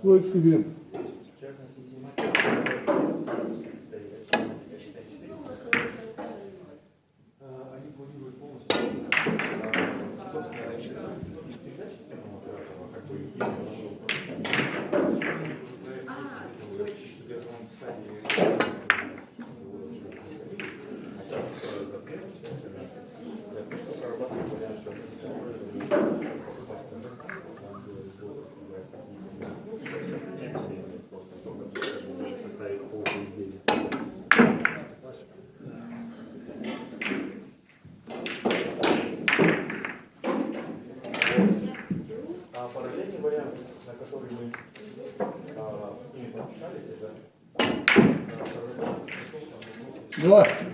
foi noite, look,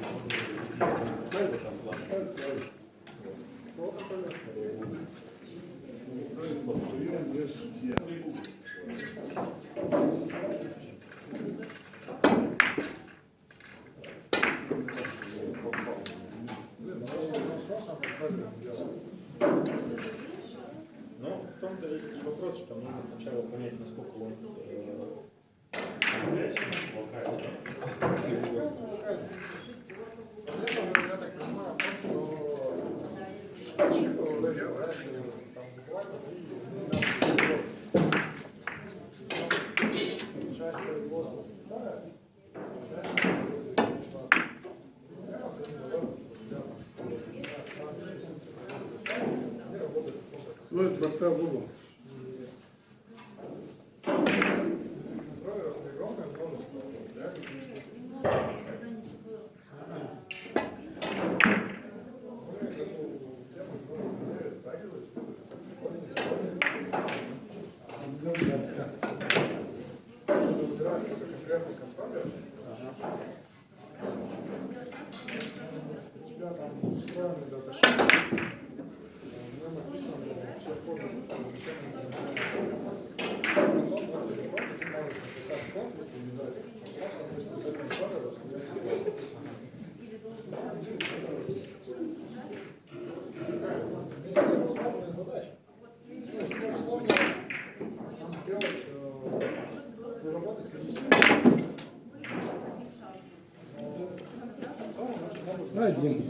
один.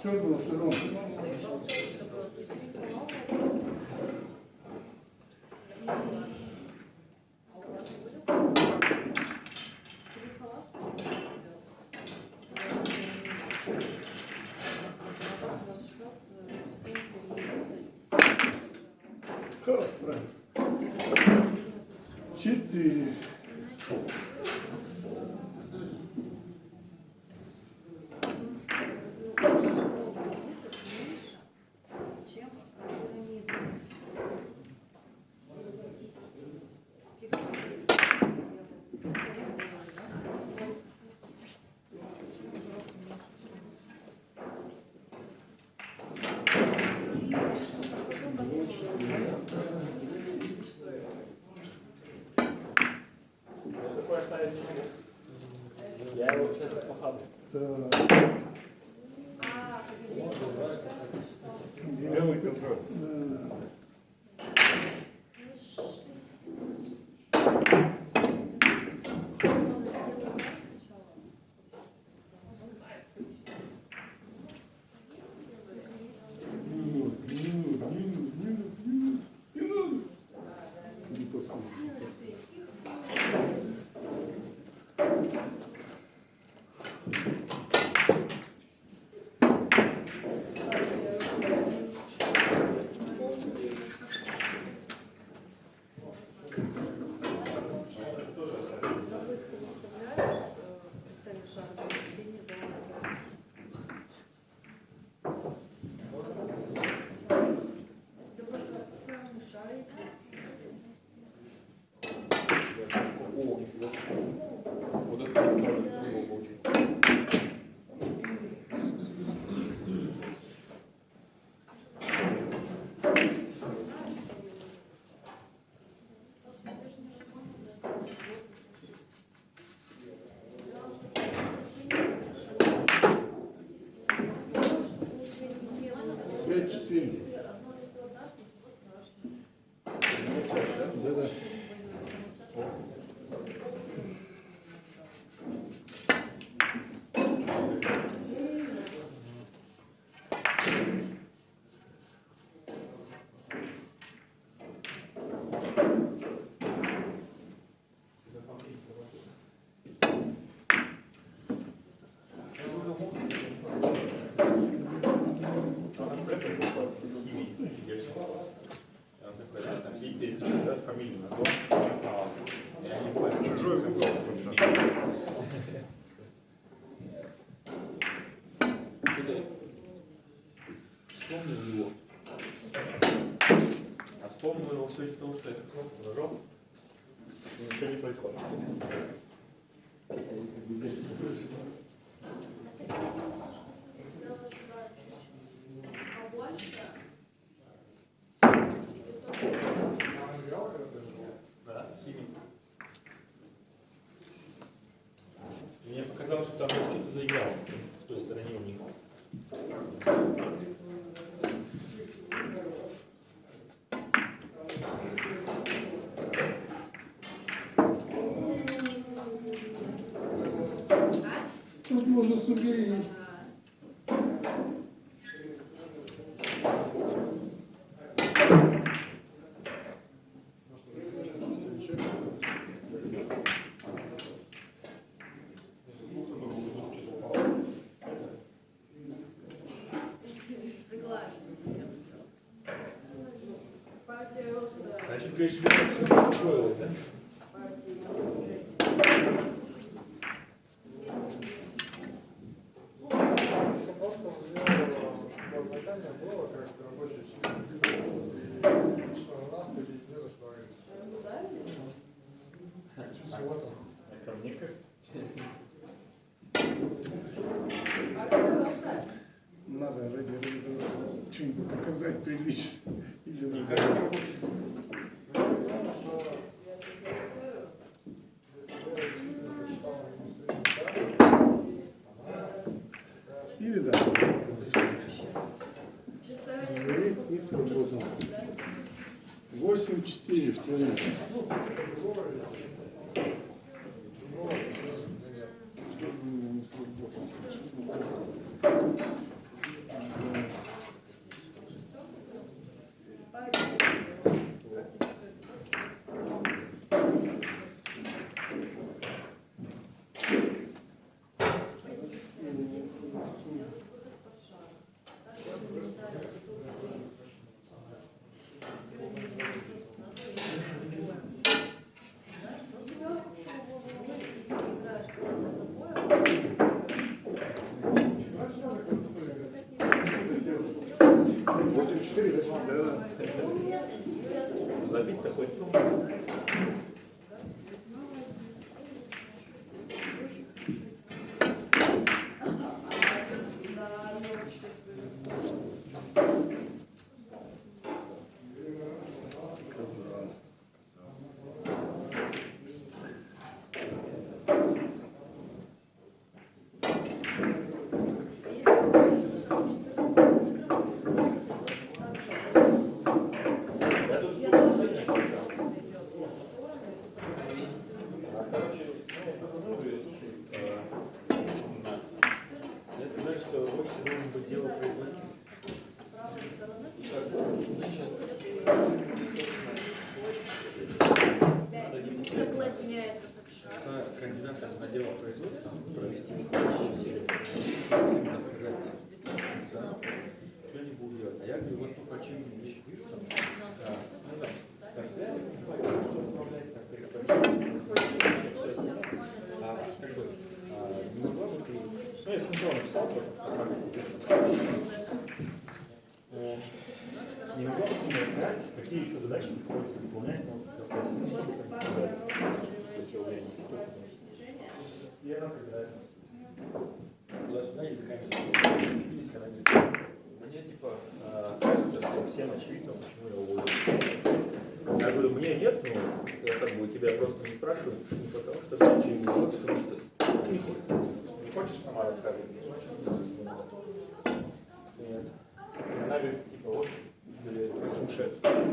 Что было, что 对对りそうだ Значит, Кришна успокоилась, да? 滚动 Не могу сказать, какие еще задачи приходится выполнять на процессе И языками. Мне типа кажется, что всем очевидно, почему я уволился. Я говорю, мне нет, но я как бы тебя просто не спрашиваю, не потому что ты очевидно, потому что не хочешь. Не хочешь сама рассказывать? Говорит, типа, вот, блядь, слушается. Она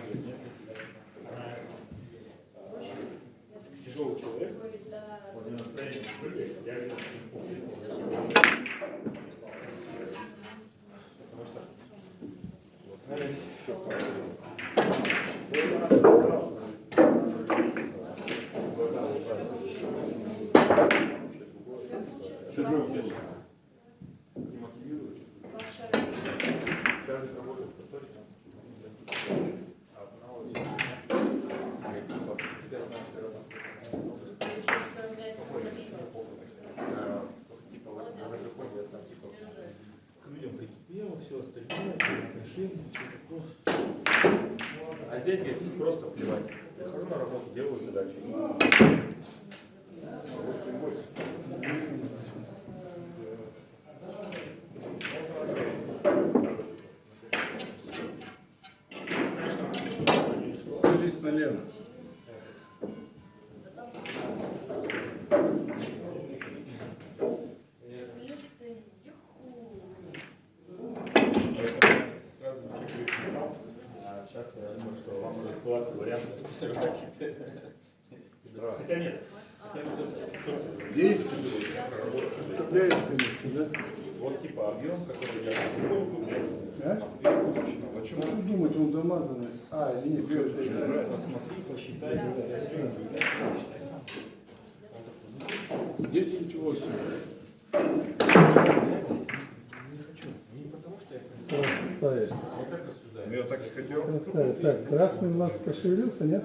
говорит, нет. Тяжелый человек, Ой, да. вот на настроение прыгает, я говорю, Потому что ты учишь? Не мотивирует. Ваша Сейчас к людям прикипело, все остальное, отношения, все такое. А здесь, говорит, просто плевать. Прихожу на работу, делаю задачи. Здесь налево. Листы. Юху. Я сразу чек писал, а сейчас я думаю, что вам уже ссылаться варианты. Хотя нет. Есть. Представляешь, конечно, да? Вот типа объем, который я купил, А? А что думать, он замазанный? А, или нет, белый. Посмотри, посчитай. 10 8. Не хочу. Не потому что я Красавец. Я как рассуждаю. Я так и хотел. Красавец. Так, красный у нас пошевелился, нет?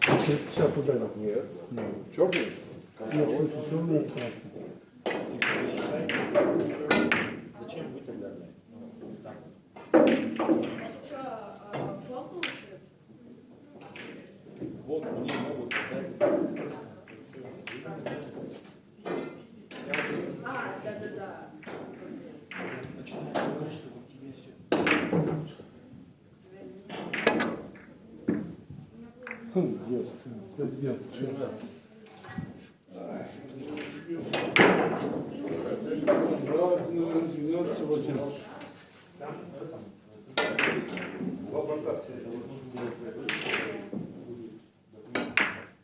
Сейчас ударил. Нет. Черный? Нет, черный остался. Типа, посчитай. Зачем вы тогда? Это что, фол получается? Вот мне могут А, да-да-да. начинаю говорить, что вот тебе все. Хм, Дед, ты, дед, чё? Брат, номер 98. Два борта все.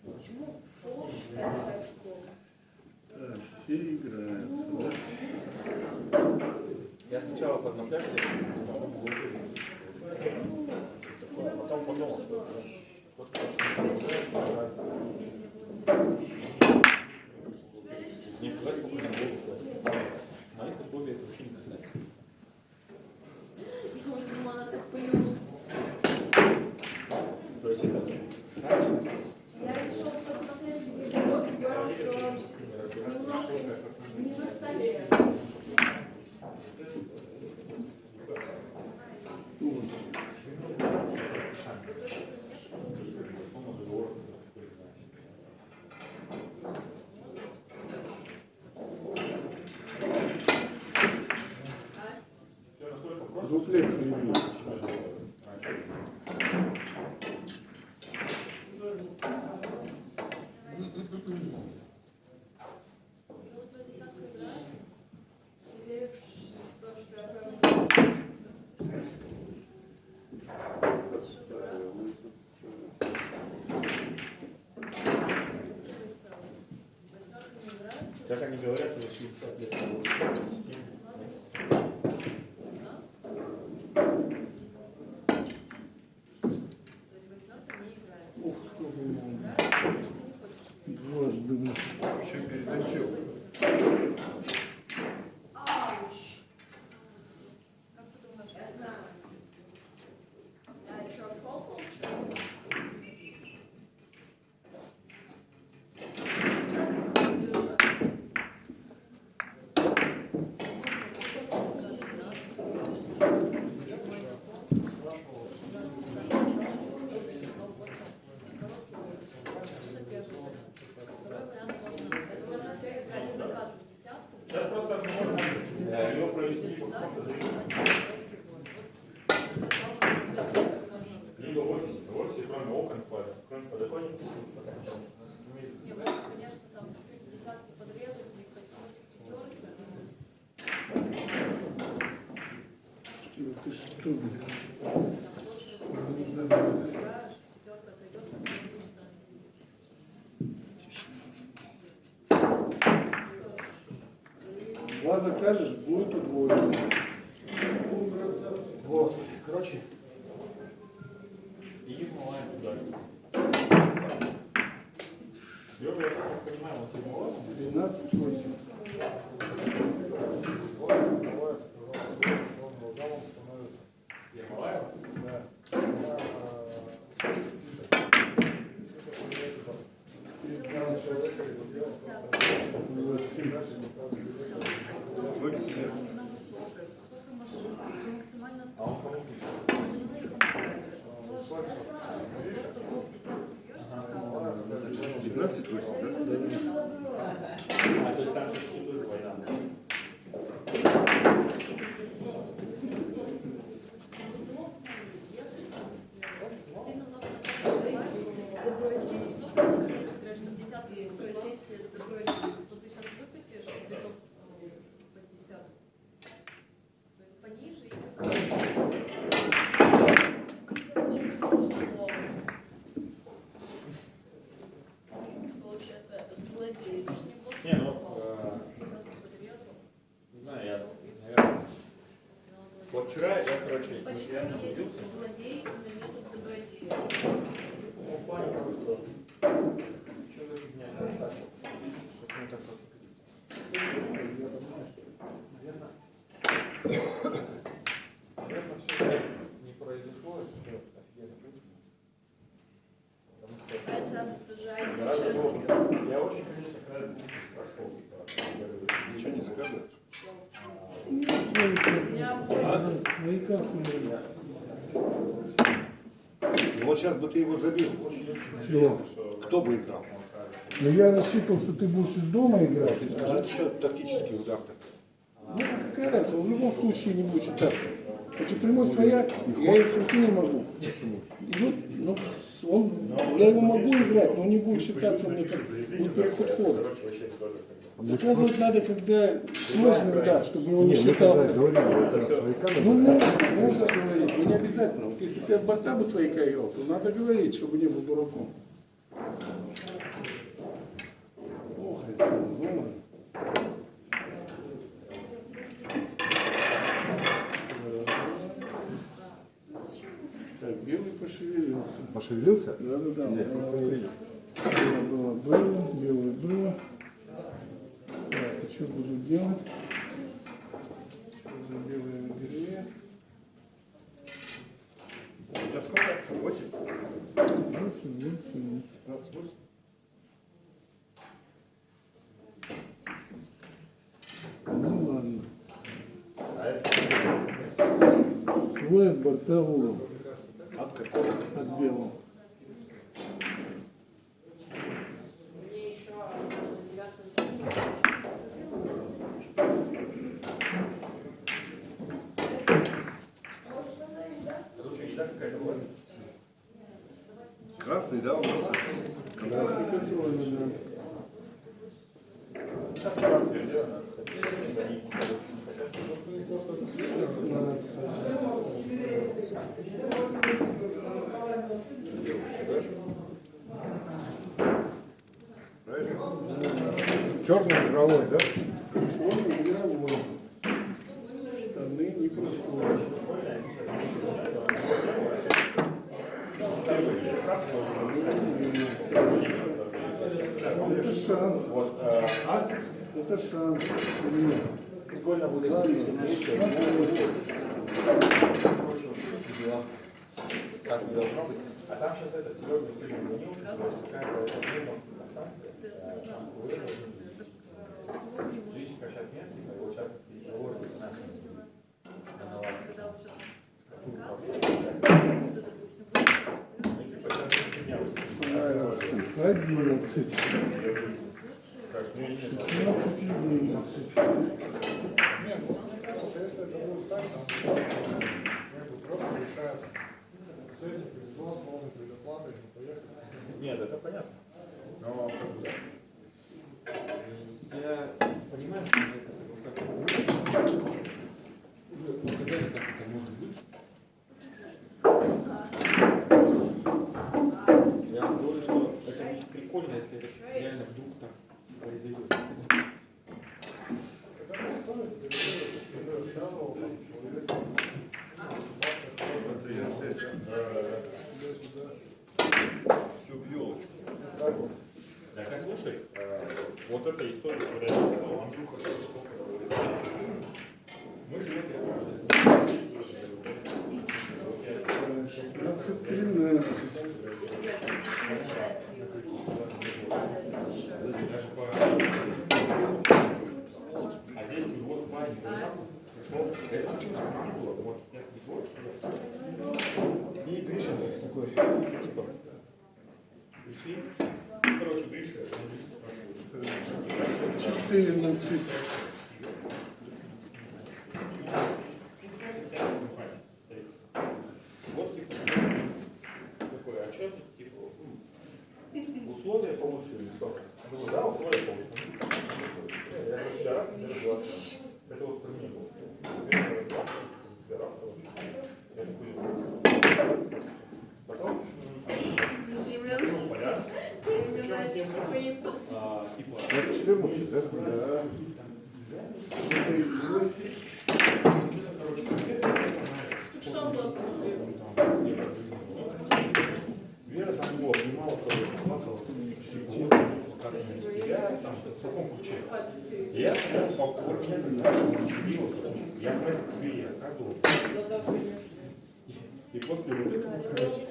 Почему фол считается очком? Так, все играются, да? Я сначала поднапрягся, потом выложил. А потом подумал, что это вот не пугать сколько не было. Моих условий это вообще не касается. Нужно плюс. То есть это Я решил посмотреть, где год, понял, что немножко не на столе. Я прям- Как они говорят, уже есть либо в офисе, в кроме окон, кроме подоконников, Почему реально есть убился. злодей, но нету добродея? Ну, в плане того, что... Что за фигня? Почему так просто? Наверное, все не произошло, это офигенно круто. Потому что А сам тоже один Гораздо час было- играл. Я очень, конечно, когда прошел, типа, я говорю, Ничего не заказываешь? У меня будет Свояка смотри. Ну вот сейчас бы ты его забил. Чего? Кто бы играл? Но я рассчитывал, что ты будешь из дома играть. Ты скажи, что это тактический удар-то. Ну, какая разница, он в любом случае не будет считаться. Значит, прямой свояк, я его все не могу. Идет, ну, он, я его могу играть, но он не будет считаться, мне как будет переход хода. Заказывать надо, когда сложный удар, чтобы он не Не, мы считался. тогда говорили, свояка Ну, можно, можно говорить, но не обязательно. Вот если ты от борта бы свояка играл, то надо говорить, чтобы не был дураком. Ох, это ну, Так, белый пошевелился. Пошевелился? Да, да, да. Нет. Было, было, было, белое было. Что буду делать? Что за белое белее? Тебя сколько? 8? Восемь, восемь. 15 8? Ну ладно. А это Свой от борта угол. От какого? От белого. Мне еще можно девятку забить. тут что, еда какая-то была? Красный, да, у нас? Красный контрольный, да. Сейчас я вам перейдем, надо сказать. Они, короче, не хотят. 16. Правильно? Черный игровой, да? Черный игровой. Штаны не проходят. Это шанс. Вот, э, Это шанс. прикольно будет, если вместе, 16. как не должно быть. А там сейчас этот Серега сегодня звонил, какая-то станция. Ты узнал. Личника сейчас нет, типа, его сейчас переложили на Когда вот сейчас допустим, Понравился. 11. Скажешь, нет, 16 и 11. Не, мне кажется, если это понятно. Но бы, Я понимаю, что это как уже показали, как это может быть, произойдет. Когда вы ставите, берете первого, там, человека, 20 Все в елочку. Так, а слушай, э, вот эта история, которую я сказал, Андрюха, мы живем Двадцать тринадцать. Получается, даже по... А здесь вот в плане у нас пришел, это чуть не было, вот, я не было, И Гриша такой. типа, пришли, короче, Гриша, он спрашивает, Четырнадцать. Вот типа, такой, а что тут типа, м, условия получше или что? Я говорю, да, условия получше. Я говорю, тебя рак, тебя разглашаю. Это вот про меня было. Я говорю, разглашаю, тебя рак, Я такой, потом, м, Земля. понятно. Земля, типа, А, типа, Это 14, да? Да. Вера там его обнимала, короче, плакала, вот, как растеряли, там, в таком ключе. Я тогда ничего, я этом тебе я рассказывал. И после вот этого, короче,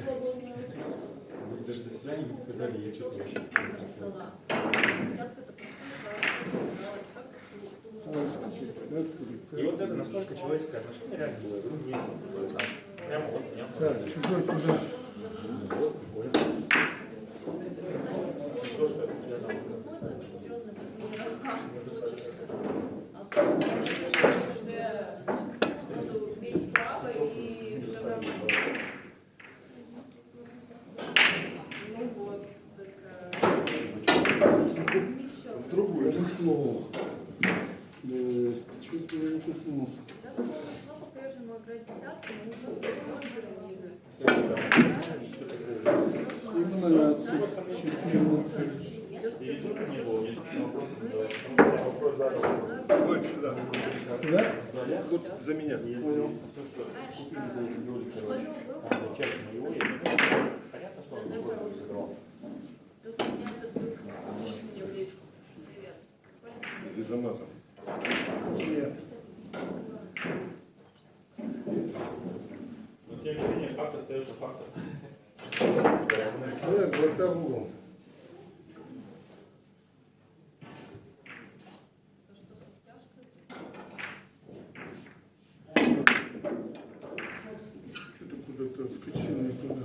даже до свидания не сказали, я что-то вообще не как И вот это насколько человеческое отношение реально было, я говорю, нет, там, прямо вот, прямо. Так, чужой сюда. Вот, прикольно. То, что я там, какой-то определенный вот мир, хочешь, а Что я буду бить слабо и все нормально. Ну вот, так. Все. В другую. Это слово. Э, Чуть ли не коснулся. Я думала, что по-прежнему играть десятку, но уже с Семнадцать. Четырнадцать. и тут не было, мне вопрос, вопрос задал. Сколько сюда? Да? Тут за меня. Что купили за эти доли, короче, часть моего, я понятно, что он сыграл. Тут у меня этот друг запиши мне в личку. Привет. И замазан. Нет. Но тем не менее, факт остается фактом. Нет, что с обтяжкой, Что-то куда-то отскочил не туда.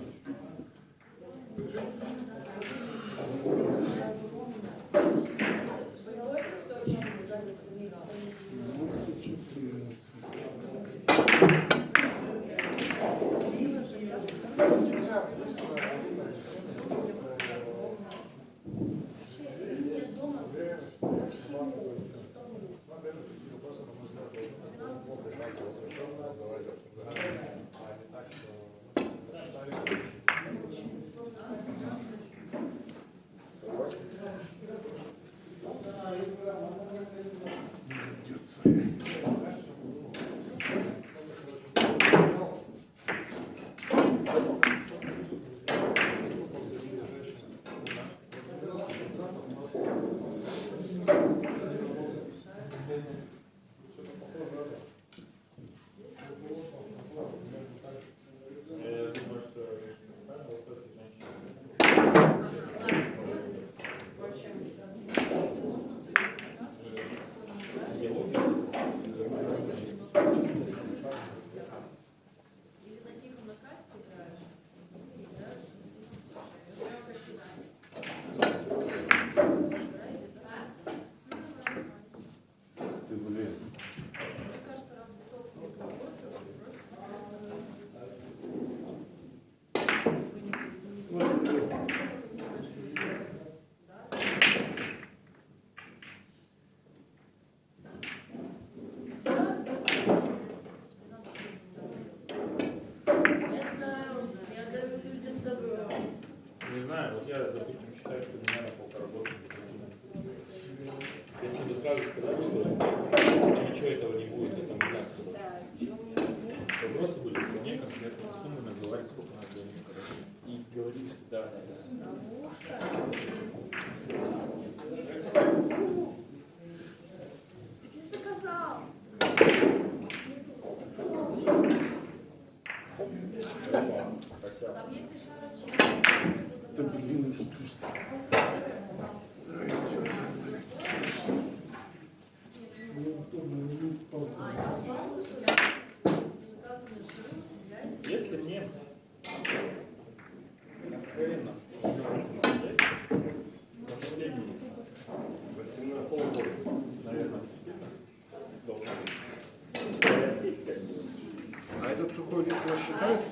считается?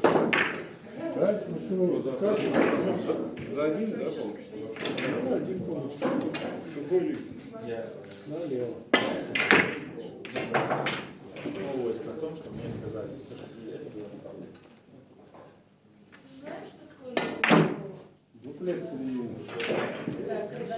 Да, ну что, как? За, за один, да, получится? За один получится. Сухой лист. Я Налево. Основываясь на том, что мне сказали, то, что это было неправда. Знаешь, что такое? Дуплекс или... Да, когда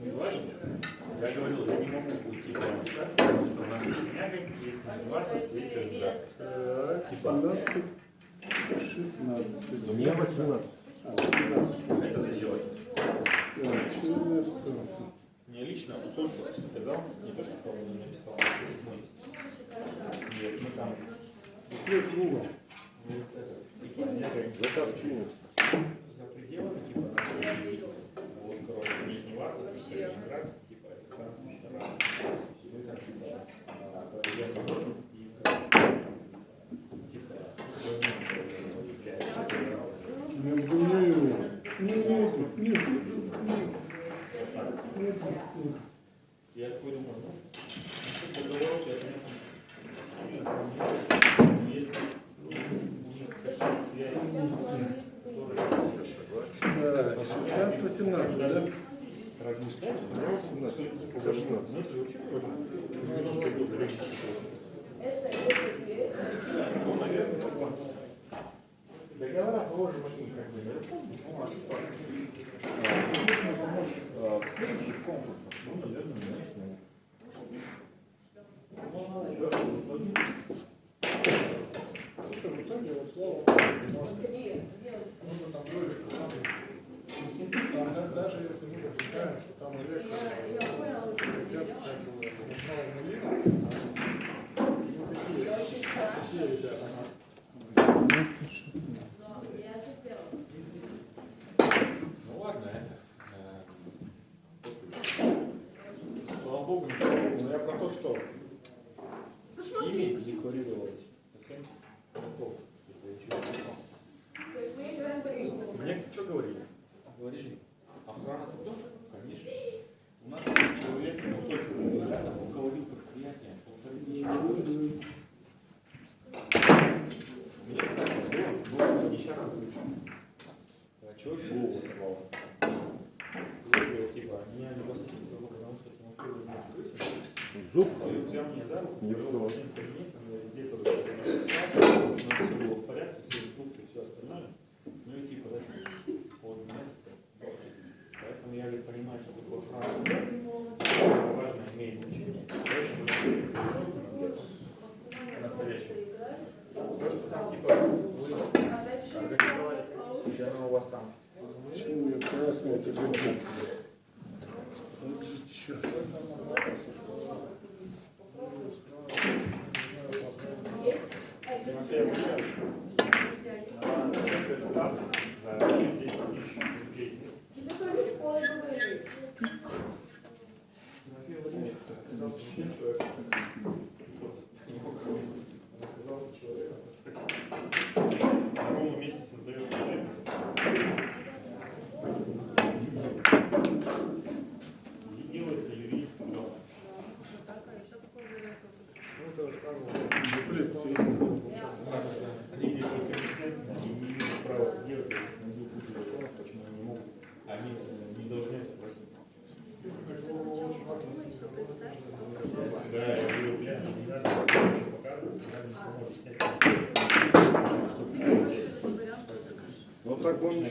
Я говорил, я не могу уйти прямо сейчас, потому что у нас есть мягонь, есть нижневартость, есть кандидат. Так, типа. 17, 16. Мне 18. А это ты делать. Так. Мне лично Усольцев сказал, не то, что он написал, а но Нет, мы там. Нет, Google. Типа, Заказ принят. За пределами, типа, нижней варты, типа станции Шаран. Мы там чуть Я такой думаю, ну, договор сейчас нет. Есть у них какие-то связи, которые 16, 18, да? 18. Ну, наверное, начнем. Хорошо, Виталий, слово. Сейчас у вас там. Красный, это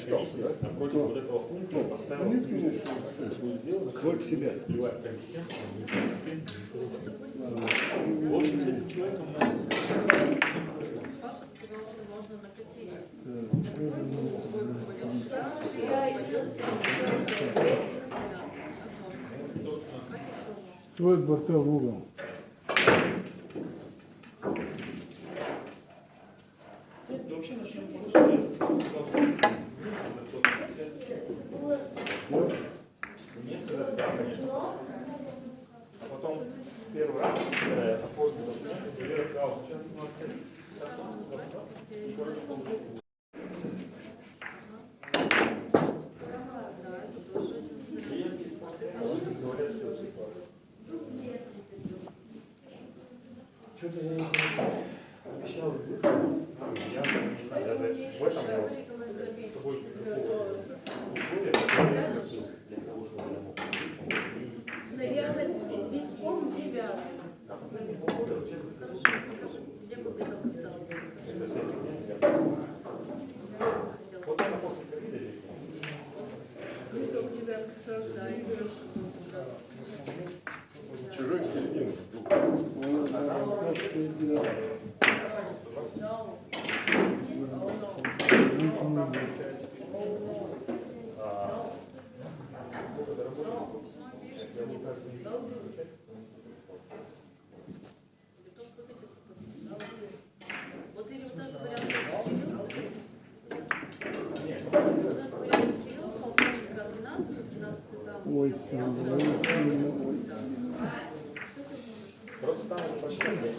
объяснялся, да? А против вот этого пункта поставил Сколько себя? В общем, с этим человеком у нас... Твой квартал в угол. Просто там уже прочитали.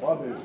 Падает.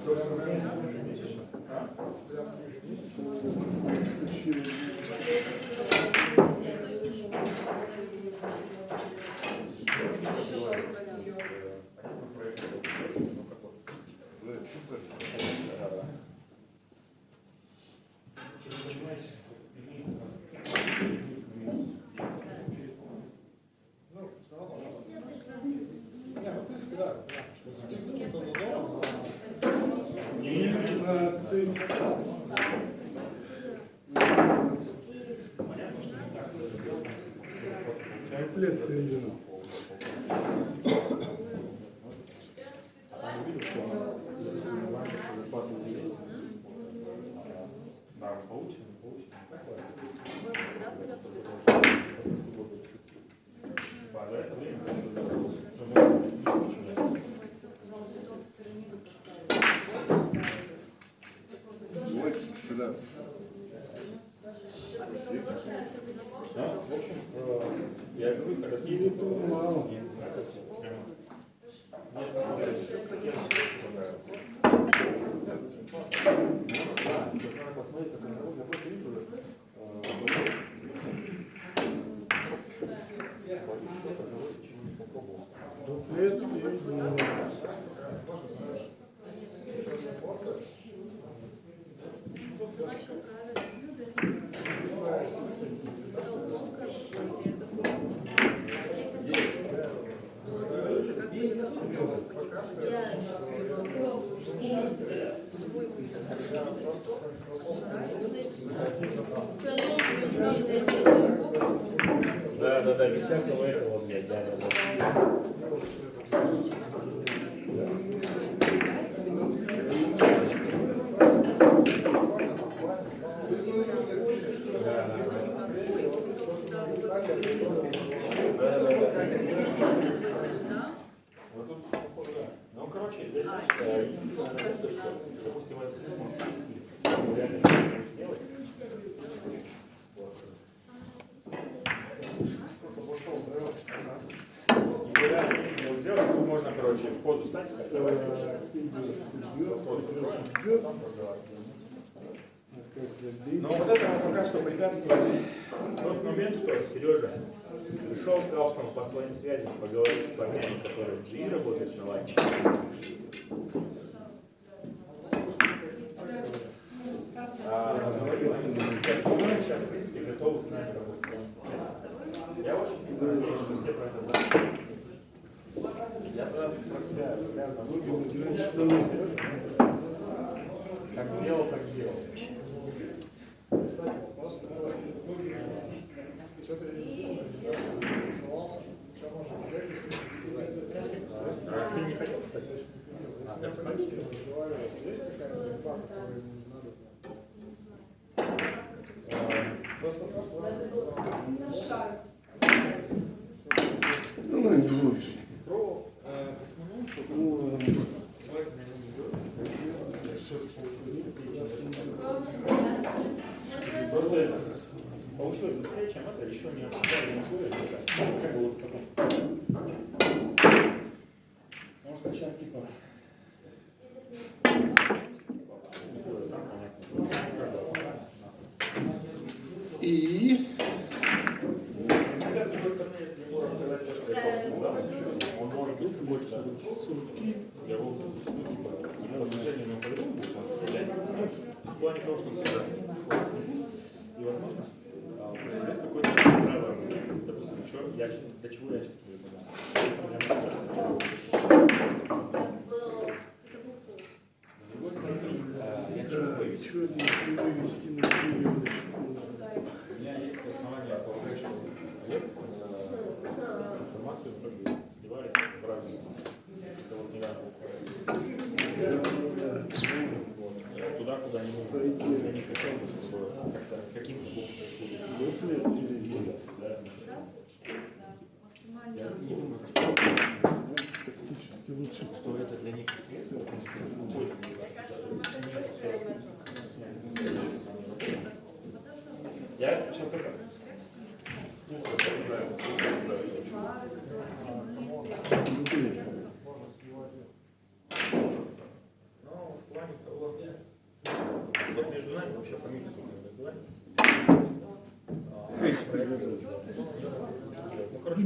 можно. Но вот этому пока что препятствует тот момент, что Сережа пришел, сказал, что он по своим связям поговорит с парнями, которые в GE работают на ланче. А, говорил, сейчас, в принципе, готовы с нами работать. Я очень надеюсь, что все про это знают. Инфа, которую ему не надо знать? Просто Ну, и двоечник. Про на нем Просто получилось быстрее, чем это, еще не обсуждали вот потом. Может, сейчас типа... условия там понятно. И Хотя, с другой стороны, если ему рассказать, что он может быть больше сутки, я его типа, ему отношение на по-другому будет стрелять. Ну, в плане того, что всегда. И, возможно, а, проявлять какое-то право, допустим, что я, для чего я чувствую это. С другой стороны, э, я чего боюсь? чего не вывести на серию У меня есть основания полагать, что Олег э, информацию как бы сливает в разные места. Это вот недавно вот, э, туда, куда не нужно. Я не хотел бы, чтобы как-то каким-то боком пришло. Да. Я не думаю, что, Тактически лучше. что это для них будет. Я сейчас это слушаю, осуждаю, слушаю, осуждаю. Но в плане того, Вот между нами вообще фамилия не называй. Ну, короче,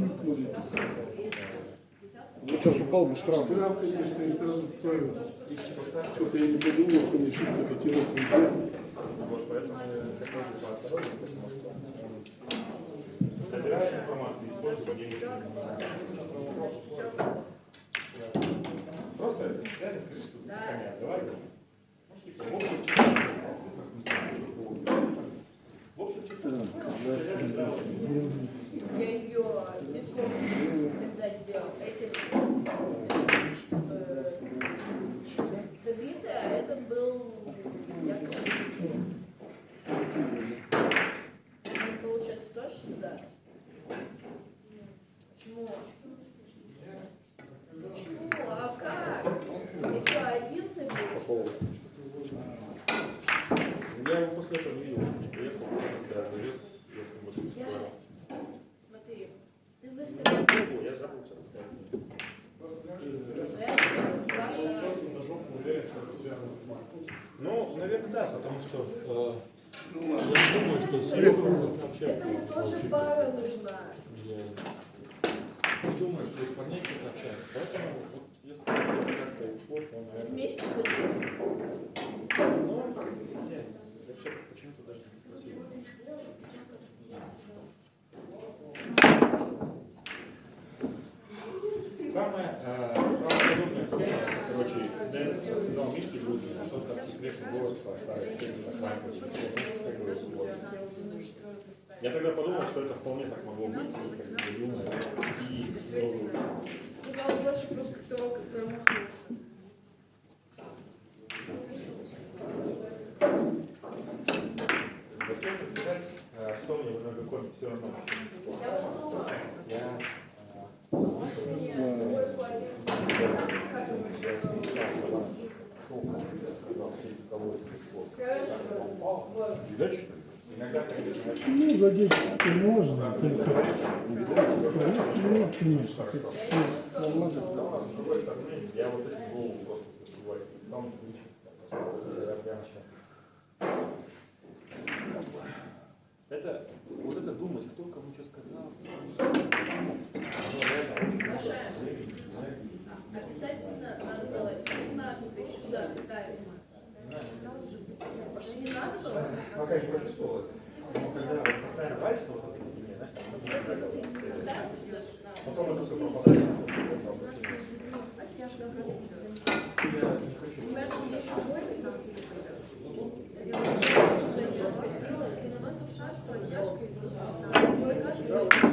Ну, сейчас упал бы штраф. Штраф, конечно, и сразу второй. Что-то я не подумал, что мне все-таки котировок нельзя. вот поэтому я хотел бы поосторожнее, потому что он собирает информацию, использует деньги. Просто реально скажи, что ты коня, давай. Может быть, в общем, в общем, Я ее не помню, когда сделал. Этим э, забитая, а это был якобы. Он, получается, тоже сюда? Почему? Почему? А как? И что, один забил? Я его после этого не видел, не приехал, когда завез, если больше не Я... сказал. Смотри, ты выставил... Я забыл сейчас сказать. Это ваша... на жопу уверен, что это связано с маркой. Ну, наверное, да, потому что э, я не думаю, что Серега общается. Этому тоже пара нужна. Я не думаю, что кто-то общается. Поэтому вот если как-то уход, то, наверное, Вместе. Ну, я почему-то даже не спросил. Самая э, секретный город поставить. Я тогда подумал, что это вполне так могло быть, и как бы юмор, и ну, Сказал Саша после того, как промахнулся. Э, что мне в Нагокоме все равно. Я подумала, Я может мне другой Ну, задеть можно, только конечно. я вот. Это, вот это думать, кто кому что сказал. Маша, обязательно надо 15 сюда ставить. Может, не надо было? Пока не почувствовал это. Но когда вот постоянно варишься вот в этой фигне, знаешь, там не сюда, потом это все пропадает. Я не понимаешь, мне еще больно. Наносим шаг с поддержкой. что так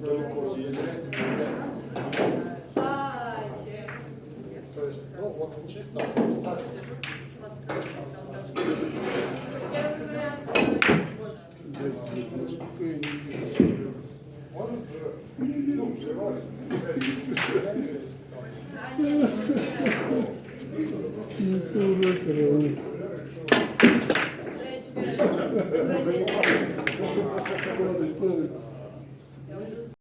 далеко съездить. То есть, ну, вот чисто ставить. Вот там даже Он же, ну, взрывает. Не